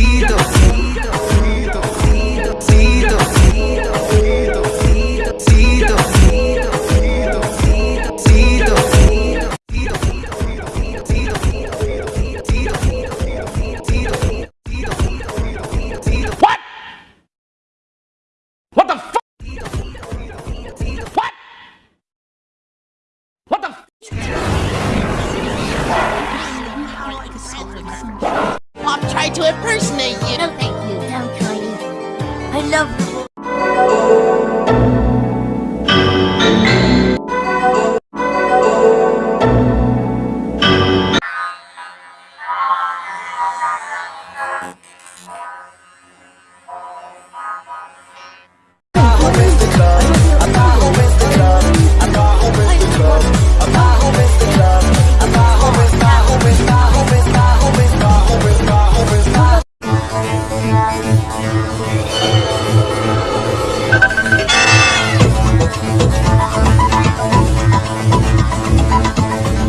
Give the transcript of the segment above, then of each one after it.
solito. to impersonate you.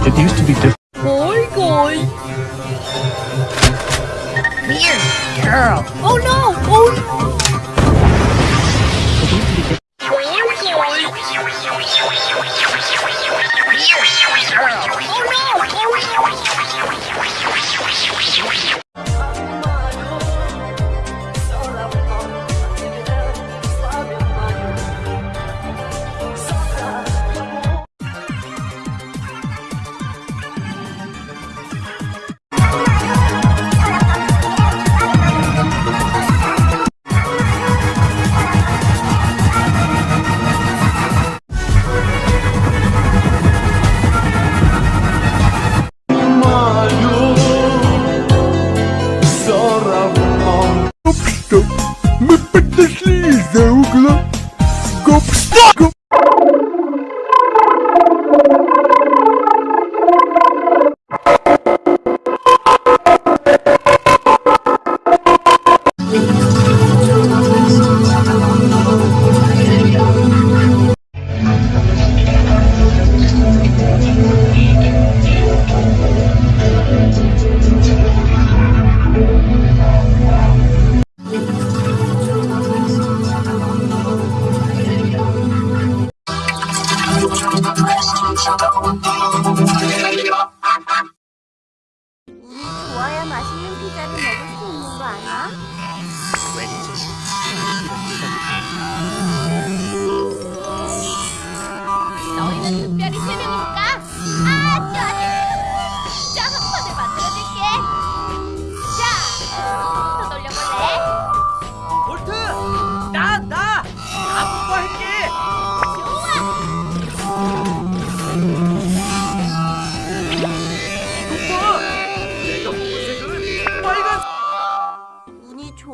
It used to be different. Boy, boy. Weird girl. Oh no! Oh no! Go. oh you.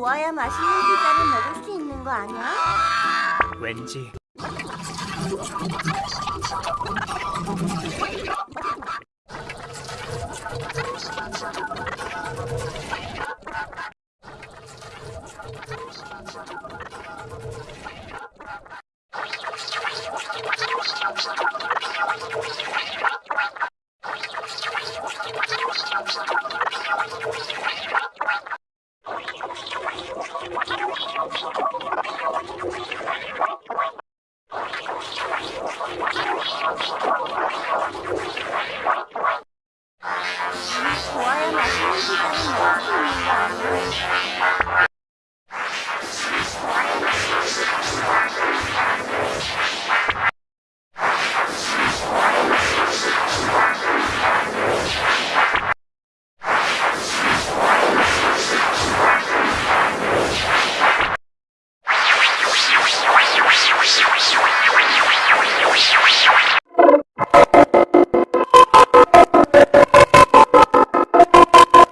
모아야 맛있는 피자를 먹을 수 있는 거 아니야? 왠지